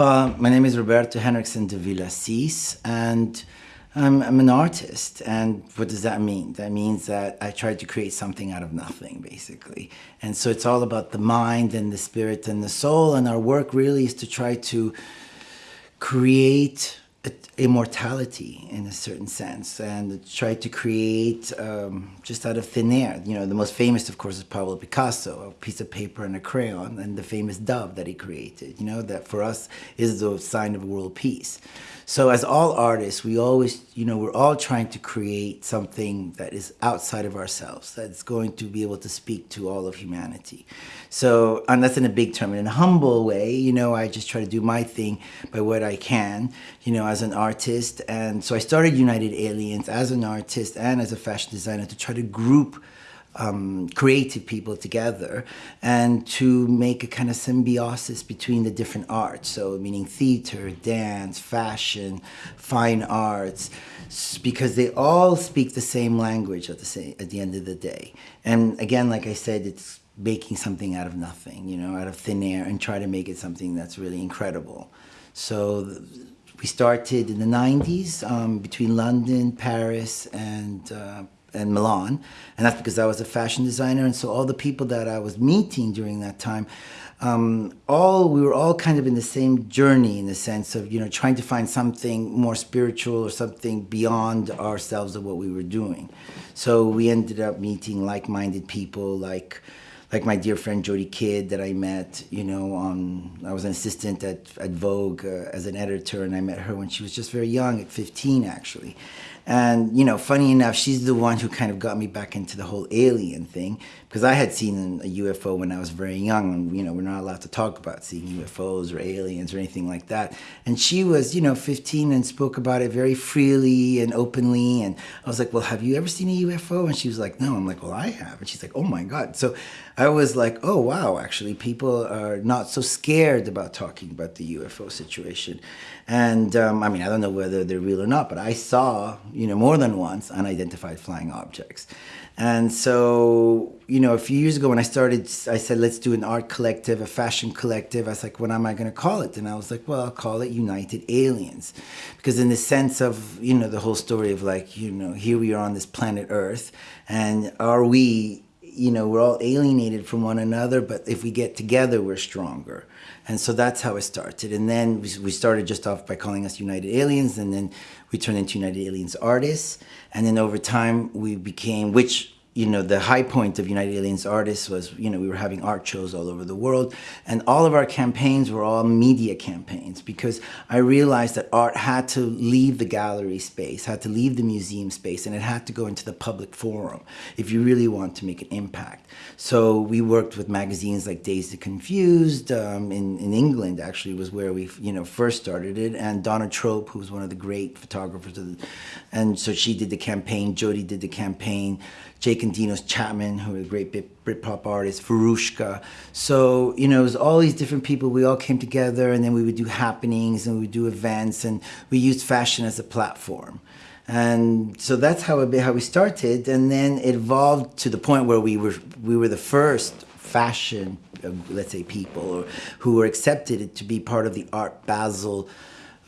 Well, my name is Roberto Henriksen de Villasís, and I'm, I'm, an artist. And what does that mean? That means that I try to create something out of nothing, basically. And so it's all about the mind and the spirit and the soul. And our work really is to try to create immortality in a certain sense and try to create um, just out of thin air. You know, the most famous, of course, is Pablo Picasso, a piece of paper and a crayon, and the famous dove that he created, you know, that for us is the sign of world peace. So as all artists, we always, you know, we're all trying to create something that is outside of ourselves, that's going to be able to speak to all of humanity. So, and that's in a big term. In a humble way, you know, I just try to do my thing by what I can, you know, as an artist. And so I started United Aliens as an artist and as a fashion designer to try to group um, creative people together and to make a kind of symbiosis between the different arts. So meaning theater, dance, fashion, fine arts, because they all speak the same language at the, same, at the end of the day. And again, like I said, it's making something out of nothing, you know, out of thin air and try to make it something that's really incredible. So we started in the 90s um, between London, Paris, and uh, and Milan, and that's because I was a fashion designer, and so all the people that I was meeting during that time, um, all we were all kind of in the same journey in the sense of you know trying to find something more spiritual or something beyond ourselves of what we were doing. So we ended up meeting like-minded people like like my dear friend Jodie Kidd that I met, you know, on, I was an assistant at, at Vogue uh, as an editor and I met her when she was just very young, at 15 actually. And, you know, funny enough, she's the one who kind of got me back into the whole alien thing because I had seen a UFO when I was very young and, you know, we're not allowed to talk about seeing UFOs or aliens or anything like that. And she was, you know, 15 and spoke about it very freely and openly. And I was like, well, have you ever seen a UFO? And she was like, no. I'm like, well, I have. And she's like, oh my God. So I was like, oh, wow, actually, people are not so scared about talking about the UFO situation. And um, I mean, I don't know whether they're real or not, but I saw, you know, more than once unidentified flying objects. And so, you know, a few years ago when I started, I said, let's do an art collective, a fashion collective. I was like, what am I going to call it? And I was like, well, I'll call it United Aliens. Because in the sense of, you know, the whole story of like, you know, here we are on this planet Earth, and are we you know, we're all alienated from one another, but if we get together, we're stronger. And so that's how it started. And then we started just off by calling us United Aliens, and then we turned into United Aliens Artists. And then over time, we became, which you know, the high point of United Aliens Artists was, you know, we were having art shows all over the world. And all of our campaigns were all media campaigns because I realized that art had to leave the gallery space, had to leave the museum space, and it had to go into the public forum if you really want to make an impact. So we worked with magazines like Dazed Confused um, in, in England, actually, was where we, you know, first started it. And Donna Trope, who was one of the great photographers. The, and so she did the campaign, Jodie did the campaign. Jake and Dinos Chapman, who are great Britpop artist, Veruschka. So, you know, it was all these different people. We all came together and then we would do happenings and we would do events and we used fashion as a platform. And so that's how, it, how we started. And then it evolved to the point where we were, we were the first fashion, uh, let's say, people who were accepted to be part of the Art Basel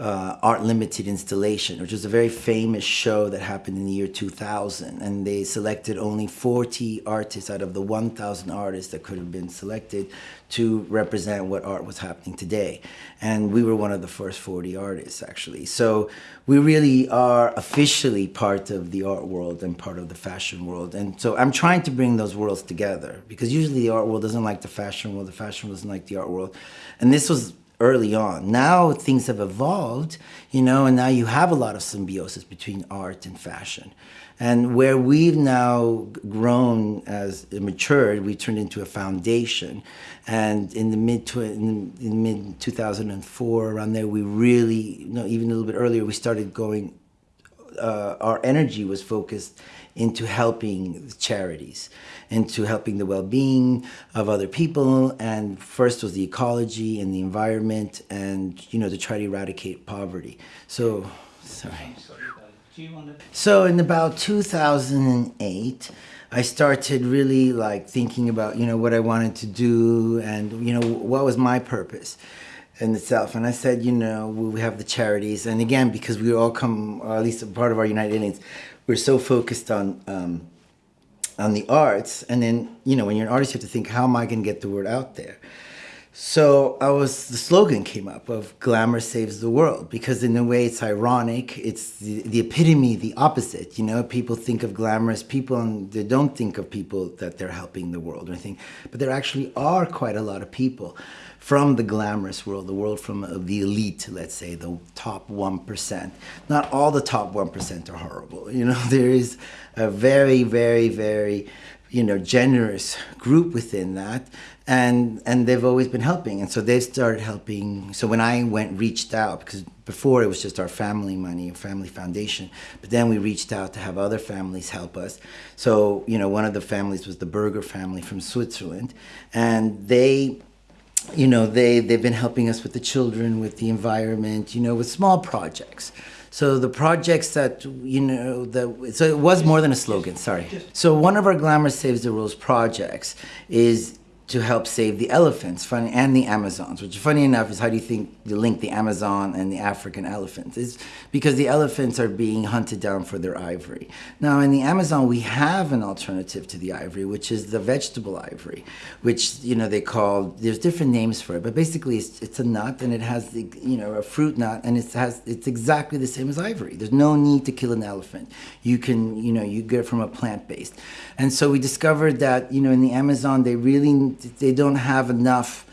uh, Art Limited installation, which was a very famous show that happened in the year 2000. And they selected only 40 artists out of the 1,000 artists that could have been selected to represent what art was happening today. And we were one of the first 40 artists, actually. So we really are officially part of the art world and part of the fashion world. And so I'm trying to bring those worlds together because usually the art world doesn't like the fashion world, the fashion world doesn't like the art world. And this was early on. Now things have evolved, you know, and now you have a lot of symbiosis between art and fashion. And where we've now grown as matured, we turned into a foundation. And in the mid in, in mid 2004, around there, we really, you know, even a little bit earlier, we started going. Uh, our energy was focused into helping charities, into helping the well-being of other people. And first was the ecology and the environment and, you know, to try to eradicate poverty. So, sorry. So in about 2008, I started really like thinking about, you know, what I wanted to do and, you know, what was my purpose. In itself. And I said, you know, we have the charities, and again, because we all come, or at least a part of our United Aliens, we're so focused on um, on the arts, and then you know, when you're an artist, you have to think, how am I going to get the word out there? So I was the slogan came up of glamour saves the world because in a way it's ironic. It's the, the epitome, the opposite. You know, people think of glamorous people and they don't think of people that they're helping the world or anything. But there actually are quite a lot of people from the glamorous world, the world from uh, the elite, let's say, the top 1%. Not all the top 1% are horrible. You know, there is a very, very, very you know, generous group within that. And, and they've always been helping. And so they've started helping. So when I went, reached out, because before it was just our family money, family foundation, but then we reached out to have other families help us. So, you know, one of the families was the Berger family from Switzerland. And they, you know, they, they've been helping us with the children, with the environment, you know, with small projects. So the projects that, you know, the, so it was more than a slogan, sorry. So one of our Glamour Saves the World's projects is to help save the elephants funny, and the Amazons, which funny enough is how do you think you link the Amazon and the African elephants? Is because the elephants are being hunted down for their ivory. Now in the Amazon we have an alternative to the ivory, which is the vegetable ivory, which you know they call there's different names for it, but basically it's, it's a nut and it has the, you know a fruit nut and it has it's exactly the same as ivory. There's no need to kill an elephant. You can you know you get it from a plant based, and so we discovered that you know in the Amazon they really they don't have enough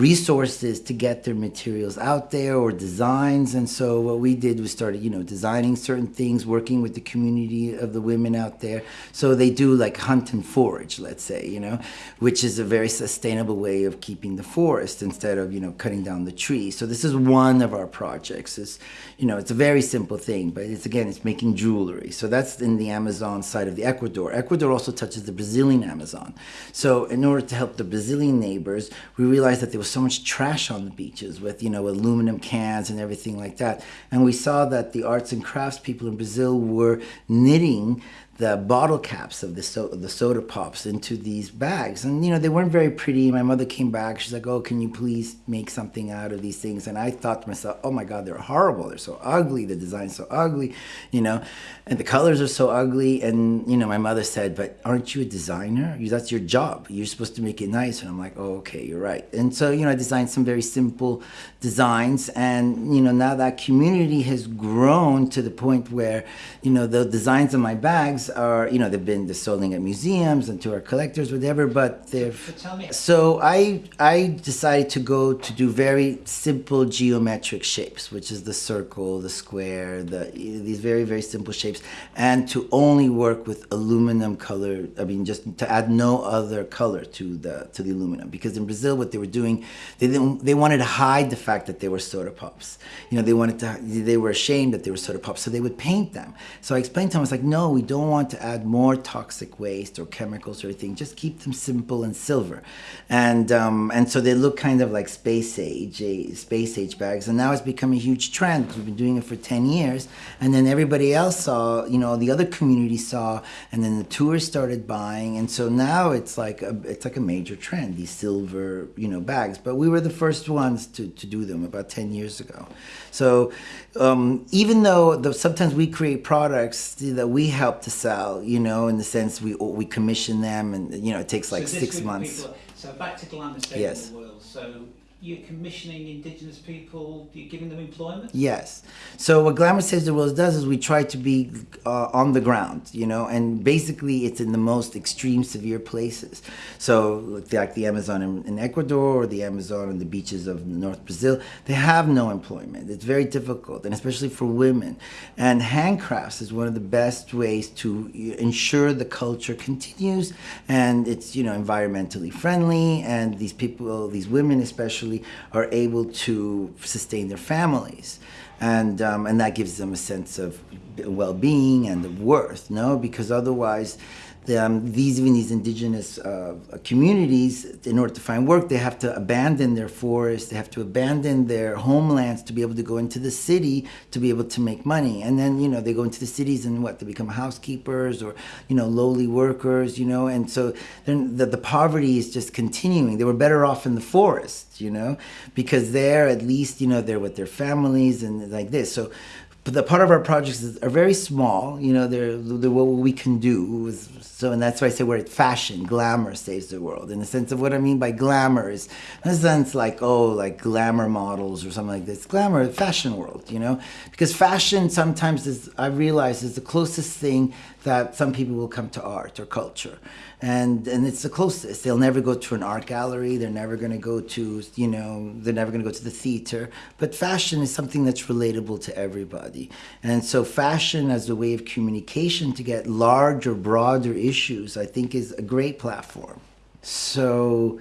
resources to get their materials out there or designs. And so what we did was started you know designing certain things working with the community of the women out there. So they do like hunt and forage let's say you know which is a very sustainable way of keeping the forest instead of you know cutting down the trees. So this is one of our projects. Is you know it's a very simple thing but it's again it's making jewelry. So that's in the amazon side of the ecuador. Ecuador also touches the brazilian amazon. So in order to help the brazilian neighbors we realized that there was so much trash on the beaches with, you know, aluminum cans and everything like that. And we saw that the arts and crafts people in Brazil were knitting the bottle caps of the, so the soda pops into these bags. And, you know, they weren't very pretty. My mother came back. She's like, oh, can you please make something out of these things? And I thought to myself, oh my God, they're horrible. They're so ugly. The design's so ugly, you know, and the colors are so ugly. And, you know, my mother said, but aren't you a designer? That's your job. You're supposed to make it nice. And I'm like, oh, okay, you're right. And so, you know, I designed some very simple designs. And, you know, now that community has grown to the point where, you know, the designs of my bags are, you know, they've been they're selling at museums and to our collectors, whatever. But they've so I I decided to go to do very simple geometric shapes, which is the circle, the square, the these very very simple shapes, and to only work with aluminum color. I mean, just to add no other color to the to the aluminum, because in Brazil, what they were doing, they didn't they wanted to hide the fact that they were soda pops. You know, they wanted to they were ashamed that they were soda pops, so they would paint them. So I explained to them, I was like, no, we don't want want to add more toxic waste or chemicals or anything. Just keep them simple and silver. And, um, and so they look kind of like space age, space age bags. And now it's become a huge trend. We've been doing it for 10 years. And then everybody else saw, you know, the other community saw, and then the tourists started buying. And so now it's like a, it's like a major trend, these silver, you know, bags. But we were the first ones to, to do them about 10 years ago. So um, even though the, sometimes we create products that we help to sell, you know, in the sense we we commission them, and you know, it takes like so six months. People, so back to Glamour yes. the World. So you're commissioning indigenous people, you're giving them employment? Yes. So what Glamour Saves the World does is we try to be uh, on the ground, you know, and basically it's in the most extreme, severe places. So like the Amazon in, in Ecuador or the Amazon on the beaches of North Brazil, they have no employment. It's very difficult, and especially for women. And handcrafts is one of the best ways to ensure the culture continues and it's, you know, environmentally friendly and these people, these women especially, are able to sustain their families. And, um, and that gives them a sense of well-being and of worth, no? Because otherwise, the, um, these even these indigenous uh, communities, in order to find work, they have to abandon their forests, they have to abandon their homelands to be able to go into the city to be able to make money. And then you know they go into the cities and what they become housekeepers or you know lowly workers, you know. And so then the, the poverty is just continuing. They were better off in the forest, you know, because there at least you know they're with their families and like this. So but the part of our projects is, are very small. You know, they're, they're what we can do. So, and that's why I say we're at fashion. Glamour saves the world. In the sense of what I mean by glamour is, in a sense, like oh, like glamour models or something like this. Glamour, fashion world. You know, because fashion sometimes is I realize is the closest thing that some people will come to art or culture and and it's the closest. They'll never go to an art gallery. They're never going to go to you know they're never going to go to the theater. But fashion is something that's relatable to everybody, and so fashion as a way of communication to get larger, broader issues, I think, is a great platform. So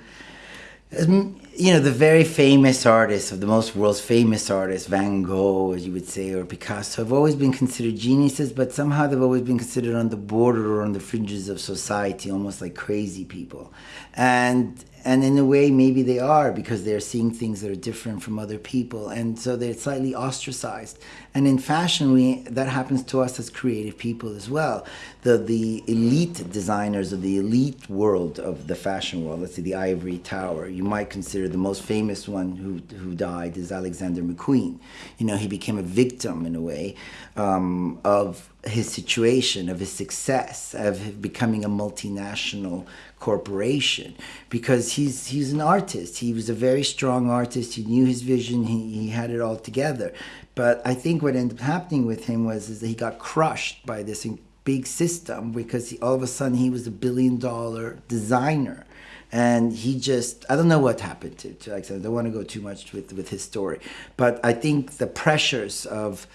Um, you know, the very famous artists, of the most world's famous artists, Van Gogh, as you would say, or Picasso, have always been considered geniuses, but somehow they've always been considered on the border or on the fringes of society, almost like crazy people. And and in a way maybe they are because they're seeing things that are different from other people. And so they're slightly ostracized. And in fashion we that happens to us as creative people as well. The the elite designers of the elite world of the fashion world let's say the ivory tower you might consider the most famous one who who died is alexander mcqueen. You know he became a victim in a way um, of his situation, of his success, of becoming a multinational corporation, because he's he's an artist. He was a very strong artist. He knew his vision. He, he had it all together. But I think what ended up happening with him was is that he got crushed by this big system because he, all of a sudden he was a billion dollar designer and he just i don't know what happened to, to like i don't want to go too much with with his story but i think the pressures of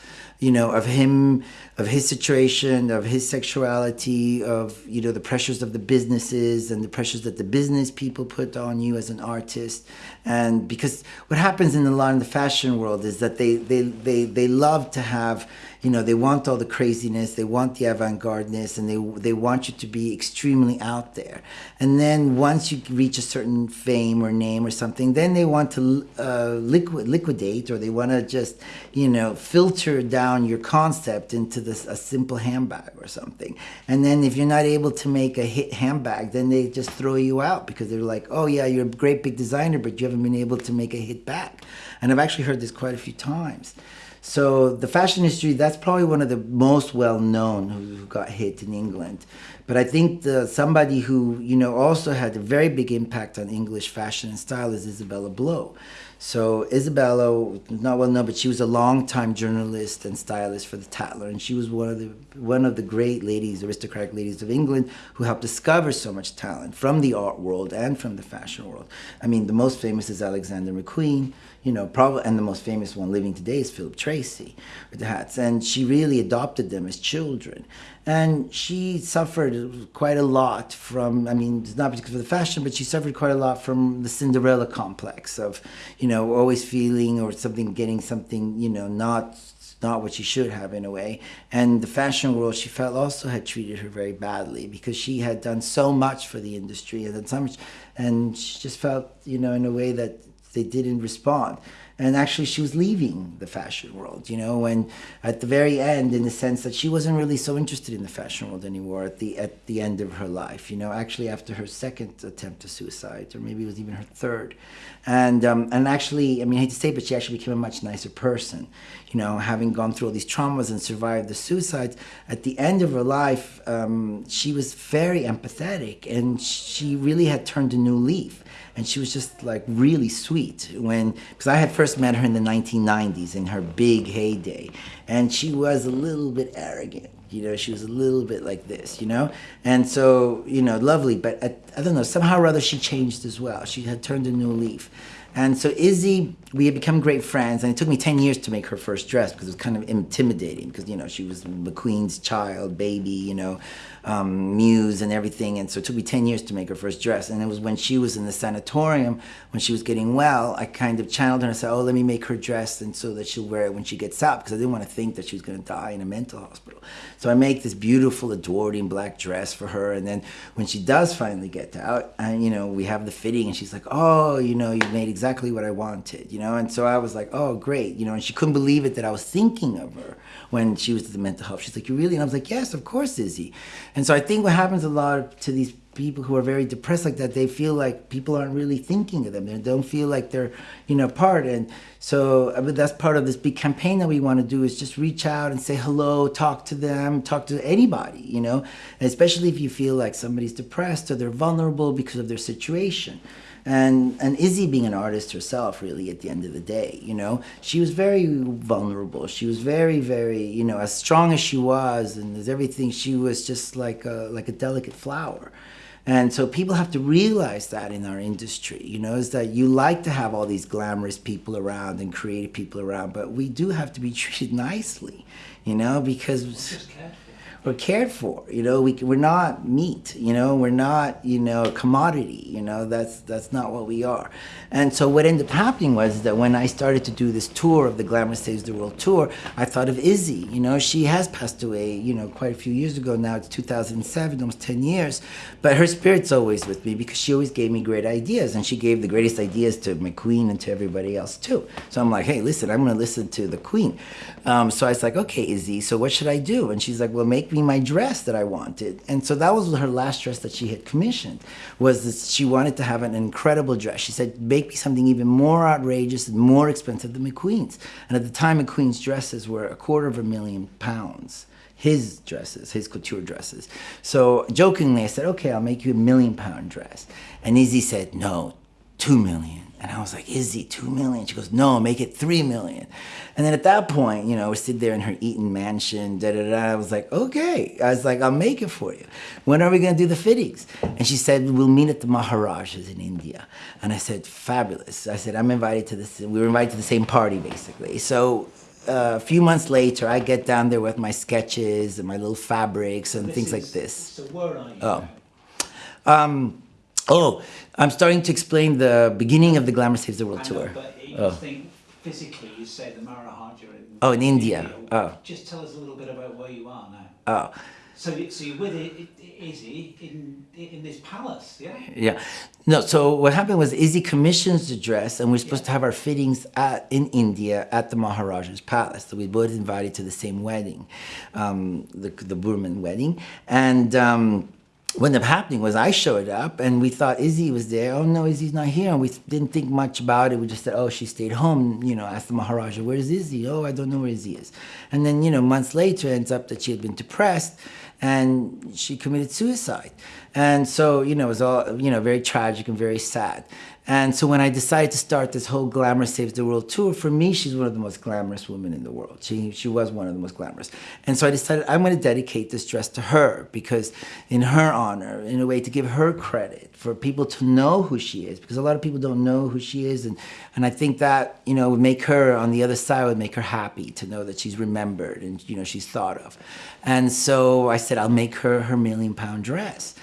you know, of him, of his situation, of his sexuality, of, you know, the pressures of the businesses and the pressures that the business people put on you as an artist. And because what happens in a lot of the fashion world is that they, they, they, they love to have, you know, they want all the craziness, they want the avant-gardeness, and they, they want you to be extremely out there. And then once you reach a certain fame or name or something, then they want to uh, liquid, liquidate or they want to just, you know, filter down your concept into this a simple handbag or something. And then if you're not able to make a hit handbag, then they just throw you out because they're like, oh yeah, you're a great big designer, but you haven't been able to make a hit back. And I've actually heard this quite a few times. So the fashion industry, that's probably one of the most well known who, who got hit in England. But I think the, somebody who, you know, also had a very big impact on English fashion and style is Isabella Blow. So Isabella, not well known, but she was a long-time journalist and stylist for the Tatler, and she was one of the one of the great ladies, aristocratic ladies of England, who helped discover so much talent from the art world and from the fashion world. I mean, the most famous is Alexander McQueen, you know, probably, and the most famous one living today is Philip Treacy with the hats, and she really adopted them as children. And she suffered quite a lot from i mean it's not because of the fashion but she suffered quite a lot from the cinderella complex of you know always feeling or something getting something you know not not what she should have in a way. And the fashion world she felt also had treated her very badly because she had done so much for the industry and so much and she just felt you know in a way that they didn't respond. And actually she was leaving the fashion world you know and at the very end in the sense that she wasn't really so interested in the fashion world anymore at the at the end of her life you know actually after her second attempt to suicide or maybe it was even her third. And um, and actually i mean i hate to say it, but she actually became a much nicer person you know having gone through all these traumas and survived the suicides at the end of her life um, she was very empathetic and she really had turned a new leaf and she was just like really sweet when because I had first met her in the 1990s in her big heyday, and she was a little bit arrogant. You know, she was a little bit like this, you know? And so, you know, lovely, but I, I don't know, somehow or other she changed as well. She had turned a new leaf. And so Izzy, we had become great friends, and it took me 10 years to make her first dress because it was kind of intimidating because, you know, she was McQueen's child, baby, you know, um, muse and everything. And so it took me 10 years to make her first dress. And it was when she was in the sanatorium, when she was getting well, I kind of channeled her and said, oh, let me make her dress and so that she'll wear it when she gets out because I didn't want to think that she was going to die in a mental hospital. So I make this beautiful, adoring black dress for her. And then when she does finally get out, and, you know, we have the fitting and she's like, oh, you know, you made exactly what I wanted, you know? And so I was like, oh, great, you know, and she couldn't believe it that I was thinking of her when she was at the mental health. She's like, you really? And I was like, yes, of course, Izzy. And so I think what happens a lot to these people who are very depressed like that, they feel like people aren't really thinking of them. They don't feel like they're, you know, part. And so uh, I mean, that's part of this big campaign that we want to do is just reach out and say hello, talk to them, talk to anybody, you know, and especially if you feel like somebody's depressed or they're vulnerable because of their situation. And and Izzy being an artist herself really at the end of the day you know? She was very vulnerable. She was very very you know as strong as she was and as everything she was just like a like a delicate flower and so people have to realize that in our industry, you know, is that you like to have all these glamorous people around and creative people around, but we do have to be treated nicely, you know, because we're cared for. You know, we we're not meat. You know, we're not you know a commodity. You know, that's that's not what we are. And so what ended up happening was that when I started to do this tour of the Glamour Saves the World tour, I thought of Izzy. You know, she has passed away. You know, quite a few years ago now. It's 2007, almost 10 years. But her spirit's always with me because she always gave me great ideas, and she gave the greatest ideas to McQueen and to everybody else too. So I'm like, hey, listen, I'm going to listen to the Queen. Um, so I was like, okay, Izzy, so what should I do? And she's like, well, make me my dress that I wanted. And so that was her last dress that she had commissioned, was this, she wanted to have an incredible dress. She said, make me something even more outrageous and more expensive than McQueen's. And at the time, McQueen's dresses were a quarter of a million pounds his dresses, his couture dresses. So jokingly, I said, okay, I'll make you a million pound dress. And Izzy said, no, two million. And I was like, Izzy, two million? She goes, no, make it three million. And then at that point, you know, we sit there in her Eaton mansion, da da da. I was like, okay. I was like, I'll make it for you. When are we going to do the fittings? And she said, we'll meet at the Maharajas in India. And I said, fabulous. I said, I'm invited to this. We were invited to the same party, basically. So uh, a few months later, I get down there with my sketches and my little fabrics and This things is- like this. So where are you? Oh. Um, oh, I'm starting to explain the beginning of the Glamour Saves the World know, tour. Oh. Physically, you say the Maharaja in Oh, in India. Oh. Just tell us a little bit about where you are now. Oh, So, so you're with Izzy in in this palace, yeah? yeah. No, so what happened was Izzy commissions the dress, and we're supposed to have our fittings at in India at the Maharaja's palace. So we both invited to the same wedding, um, the the Burman wedding, and. Um, what ended up happening was I showed up and we thought Izzy was there. Oh no, Izzy's not here. And we didn't think much about it. We just said, oh, she stayed home. You know, asked the Maharaja, where's Izzy? Oh, I don't know where Izzy is. And then, you know, months later, it ends up that she had been depressed and she committed suicide. And so, you know, it was all, you know, very tragic and very sad. And so when I decided to start this whole Glamour Saves the World tour, for me, she's one of the most glamorous women in the world. She, she was one of the most glamorous. And so I decided I'm going to dedicate this dress to her because in her honor, in a way to give her credit for people to know who she is because a lot of people don't know who she is. And, and I think that, you know, would make her on the other side would make her happy to know that she's remembered and, you know, she's thought of. And so I said, I'll make her her million pound dress.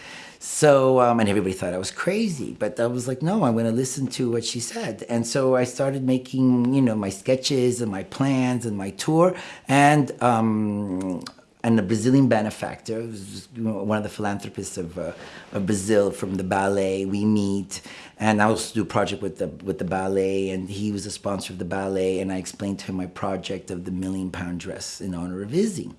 So, um, and everybody thought I was crazy, but I was like, no, I'm going to listen to what she said. And so I started making, you know, my sketches and my plans and my tour. And, um, and a Brazilian benefactor, one of the philanthropists of, uh, of Brazil from the ballet, we meet. And I also do a project with the, with the ballet, and he was a sponsor of the ballet. And I explained to him my project of the million pound dress in honor of Izzy.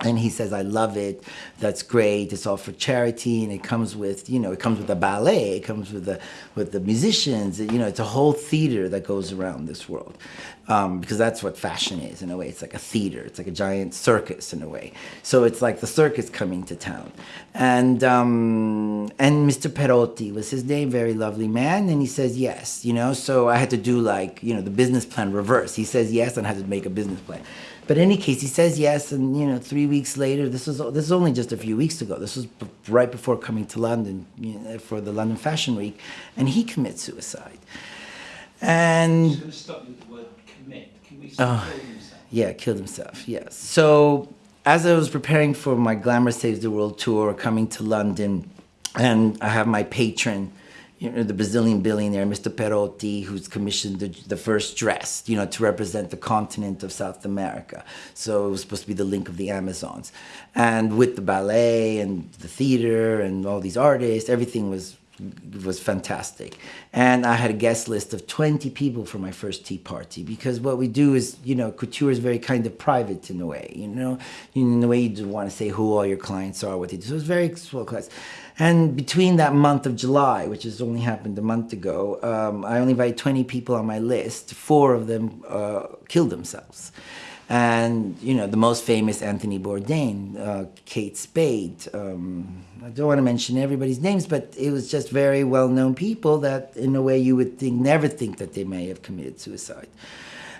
And he says, I love it. That's great. It's all for charity. And it comes with, you know, it comes with a ballet. It comes with the, with the musicians. You know, it's a whole theater that goes around this world. Um, because that's what fashion is in a way. It's like a theater. It's like a giant circus in a way. So it's like the circus coming to town. And, um, and Mr. Perotti was his name, very lovely man. And he says, yes, you know, so I had to do like, you know, the business plan reverse. He says yes and I had to make a business plan. But in any case, he says yes, and you know, three weeks later, this was this is only just a few weeks ago. This was b- right before coming to London you know, for the London Fashion Week, and he commits suicide. I'm And just going to stop with the word commit. Can we say uh, kill? Yeah, killed himself. Yes. So as I was preparing for my Glamour Saves the World tour, coming to London, and I have my patron, you know, the Brazilian billionaire, Mr. Perotti, who's commissioned the, the first dress, you know, to represent the continent of South America. So it was supposed to be the link of the Amazons, and with the ballet and the theater and all these artists, everything was was fantastic. And I had a guest list of 20 people for my first tea party because what we do is, you know, couture is very kind of private in a way, you know, in a way you want to say who all your clients are, what they do. So it's very small class. And between that month of July, which has only happened a month ago, um, I only invited 20 people on my list. Four of them uh, killed themselves and you know the most famous Anthony Bourdain, uh, Kate Spade. Um, I don't want to mention everybody's names, but it was just very well-known people that, in a way, you would think never think that they may have committed suicide,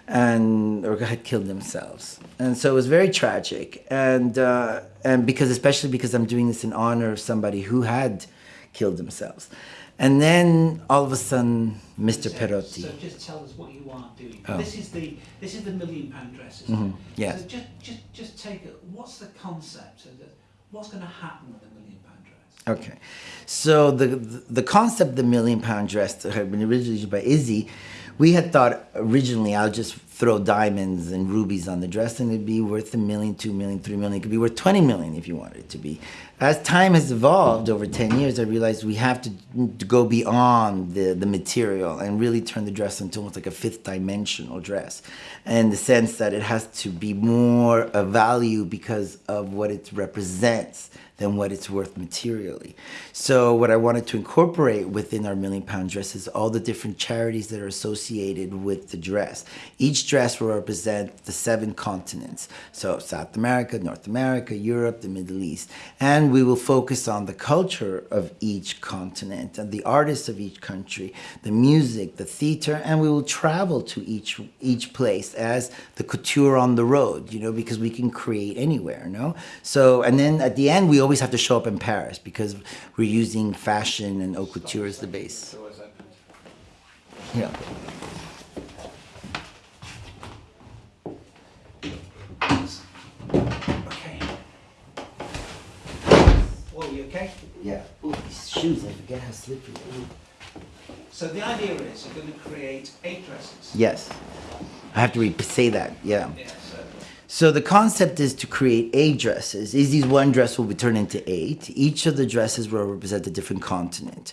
and or had killed themselves. And so it was very tragic, and uh, and because especially because I'm doing this in honor of somebody who had killed themselves. And then all of a sudden, Mr. So- Perotti. So just tell us what you are doing. Oh. This is the this is the million pound dress. Mhm, it? yes. So just just just take it. What's the concept? What's going to happen with the million pound dress? Okay, so the the concept of the million pound dress that had been originally by Izzy, we had thought originally I'll just throw diamonds and rubies on the dress and it'd be worth a million, two million, three million. It could be worth twenty million if you wanted it to be. As time has evolved over ten years, I realized we have to, to go beyond the the material and really turn the dress into almost like a fifth dimensional dress, in the sense that it has to be more of value because of what it represents than what it's worth materially. So what I wanted to incorporate within our million pound dress is all the different charities that are associated with the dress. Each dress will represent the seven continents. So South America, North America, Europe, the Middle East. And we will focus on the culture of each continent and the artists of each country, the music, the theater, and we will travel to each each place as the couture on the road, you know, because we can create anywhere, no? So and then at the end we always have to show up in Paris because we're using fashion and haute couture as the base. Doors open. Yeah. Okay. Whoa, you okay? Yeah. Ooh, these shoes, I forget how slippery they are. So the idea is you're going to create eight dresses. Yes. I have to re- say that, yeah. Yeah. So the concept is to create eight dresses. Izzy's one dress will be turned into eight. Each of the dresses will represent a different continent,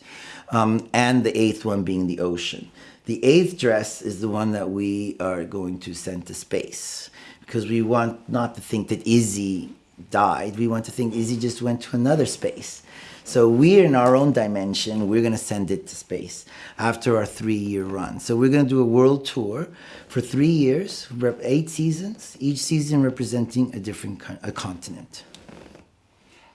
um, and the eighth one being the ocean. The eighth dress is the one that we are going to send to space because we want not to think that Izzy died. We want to think Izzy just went to another space. So we're in our own dimension. We're going to send it to space after our three-year run. So we're going to do a world tour for three years, eight seasons, each season representing a different con- a continent.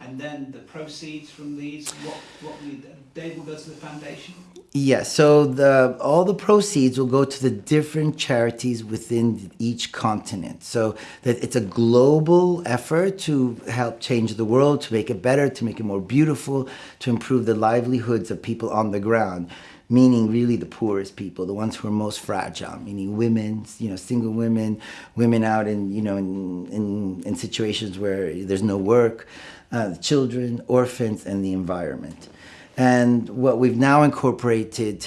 and then the proceeds from these, what what we, they will go to the foundation. Yes. So the all the proceeds will go to the different charities within each continent. So that it's a global effort to help change the world, to make it better, to make it more beautiful, to improve the livelihoods of people on the ground. Meaning, really, the poorest people, the ones who are most fragile. Meaning, women, you know, single women, women out in, you know, in in, in situations where there's no work, uh, children, orphans, and the environment. And what we've now incorporated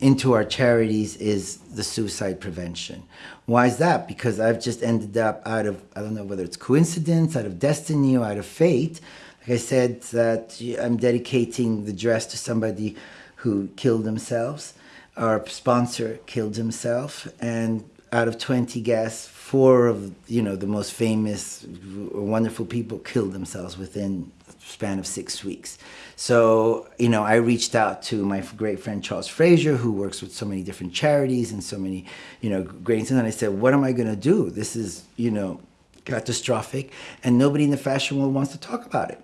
into our charities is the suicide prevention. Why is that? Because I've just ended up out of, I don't know whether it's coincidence, out of destiny, or out of fate. Like I said, that I'm dedicating the dress to somebody who killed themselves. Our sponsor killed himself. And out of 20 guests, four of, you know, the most famous, wonderful people killed themselves within span of six weeks. So, you know, I reached out to my great friend Charles Frazier, who works with so many different charities and so many, you know, great things. And I said, what am I going to do? This is, you know, catastrophic, and nobody in the fashion world wants to talk about it.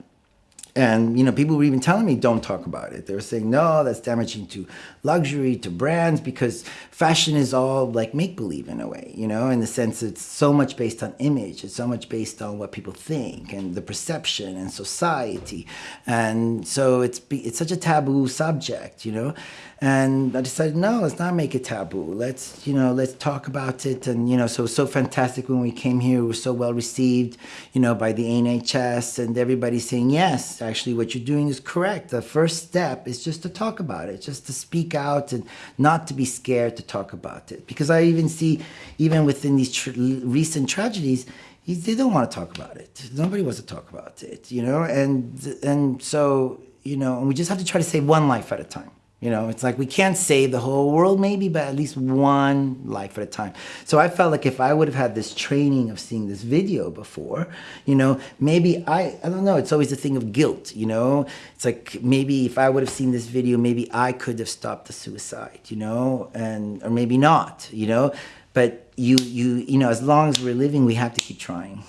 And you know, people were even telling me, "Don't talk about it." They were saying, "No, that's damaging to luxury, to brands, because fashion is all like make believe in a way, you know, in the sense it's so much based on image, it's so much based on what people think and the perception and society, and so it's it's such a taboo subject, you know." And I decided, no, let's not make it taboo. Let's, you know, let's talk about it. And, you know, so so fantastic when we came here. We were so well received, you know, by the NHS and everybody saying, yes, actually what you're doing is correct. The first step is just to talk about it, just to speak out and not to be scared to talk about it. Because I even see, even within these tr recent tragedies, they don't want to talk about it. Nobody wants to talk about it, you know? And, and so, you know, and we just have to try to save one life at a time. You know, it's like we can't save the whole world maybe, but at least one life at a time. So I felt like if I would have had this training of seeing this video before, you know, maybe I, I don't know, it's always a thing of guilt, you know? It's like maybe if I would have seen this video, maybe I could have stopped the suicide, you know? And, or maybe not, you know? But you, you, you know, as long as we're living, we have to keep trying.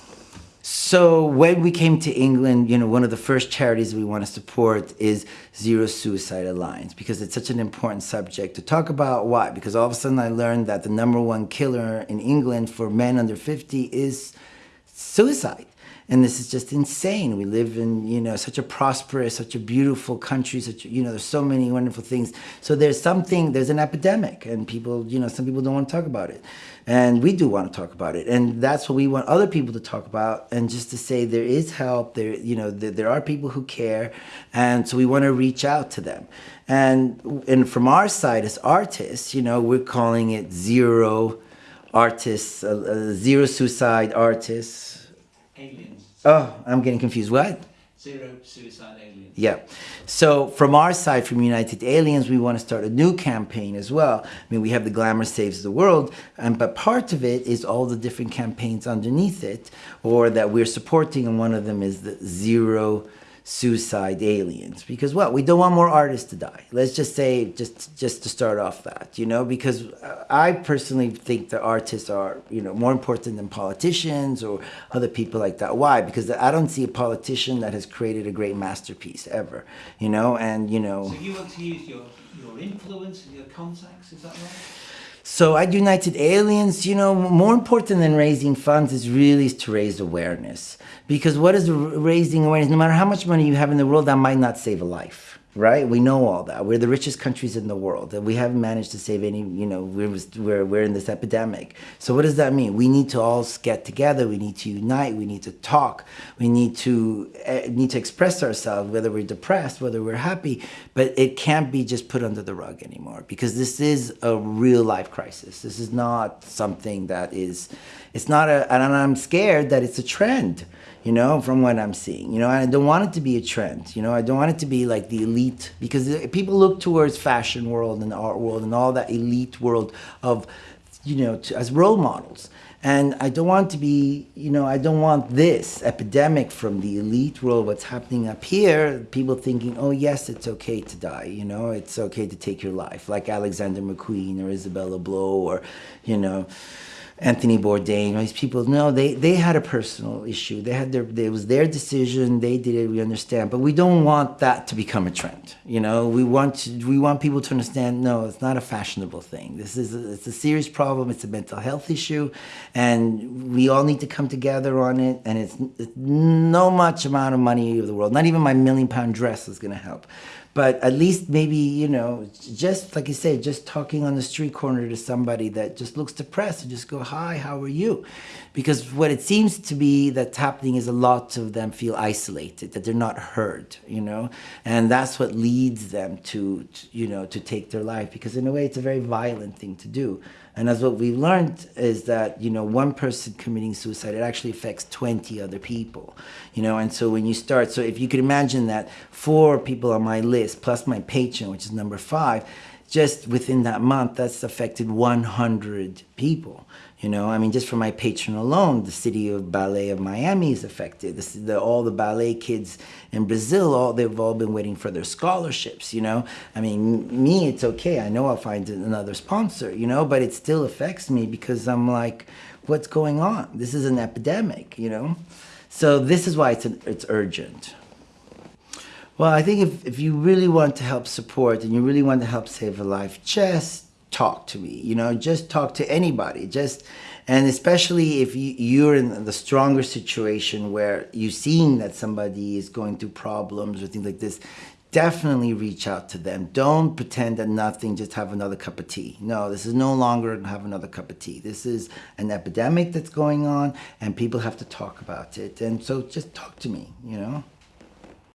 So when we came to England, you know, one of the first charities we want to support is Zero Suicide Alliance because it's such an important subject to talk about. Why? Because all of a sudden I learned that the number one killer in England for men under 50 is suicide. And this is just insane. We live in, you know, such a prosperous, such a beautiful country, such, you know, there's so many wonderful things. So there's something, there's an epidemic and people, you know, some people don't want to talk about it. And we do want to talk about it. And that's what we want other people to talk about. And just to say there is help, there, you know, there, there are people who care. And so we want to reach out to them. And, and from our side as artists, you know, we're calling it zero artists, uh, uh, zero suicide artists. Aliens. Oh, I'm getting confused. What? Zero suicide aliens. Yeah. So from our side, from United Aliens, we want to start a new campaign as well. I mean, we have the Glamour Saves the World, and but part of it is all the different campaigns underneath it, or that we're supporting, and one of them is the Zero suicide aliens. Because what? We don't want more artists to die. Let's just say just just to start off that you know? Because uh, i personally think that artists are you know more important than politicians or other people like that. Why? Because i don't see a politician that has created a great masterpiece ever you know? And you know so you want to use your your influence and your contacts is that right so at United Aliens, you know, more important than raising funds is really to raise awareness. Because what is raising awareness? No matter how much money you have in the world, that might not save a life right? We know all that. We're the richest countries in the world, and we haven't managed to save any. You know, we're we're we're in this epidemic. So what does that mean? We need to all get together. We need to unite. We need to talk. We need to uh, need to express ourselves, whether we're depressed, whether we're happy. But it can't be just put under the rug anymore because this is a real life crisis. This is not something that is. It's not a, and I'm scared that it's a trend you know, from what I'm seeing. You know, I don't want it to be a trend. You know, I don't want it to be like the elite because uh, people look towards fashion world and art world and all that elite world of, you know, to, as role models. And I don't want to be, you know, I don't want this epidemic from the elite world, what's happening up here, people thinking, oh yes, it's okay to die, you know, it's okay to take your life, like Alexander McQueen or Isabella Blow or, you know, Anthony Bourdain, these people, no, they, they had a personal issue. They had their, it was their decision. They did it. We understand, but we don't want that to become a trend. You know, we want to, we want people to understand. No, it's not a fashionable thing. This is a, it's a serious problem. It's a mental health issue, and we all need to come together on it. And it's, it's no much amount of money of the world. Not even my million pound dress is going to help but at least maybe you know just like you say just talking on the street corner to somebody that just looks depressed and just go hi how are you? Because what it seems to be that's happening is a lot of them feel isolated that they're not heard you know? And that's what leads them to, to you know to take their life because in a way it's a very violent thing to do and as what we've learned is that, you know, one person committing suicide, it actually affects 20 other people, you know, and so when you start, so if you could imagine that four people on my list, plus my patron, which is number five, just within that month, that's affected 100 people. You know, I mean, just for my patron alone, the city of ballet of Miami is affected. The, the, all the ballet kids in Brazil, all they've all been waiting for their scholarships. You know, I mean, me, it's okay. I know I'll find another sponsor. You know, but it still affects me because I'm like, what's going on? This is an epidemic. You know, so this is why it's an, it's urgent. Well, I think if, if you really want to help support and you really want to help save a life, just talk to me. You know, just talk to anybody. Just and especially if you, you're in the stronger situation where you're seeing that somebody is going through problems or things like this, definitely reach out to them. Don't pretend that nothing, just have another cup of tea. No, this is no longer have another cup of tea. This is an epidemic that's going on and people have to talk about it. And so just talk to me, you know?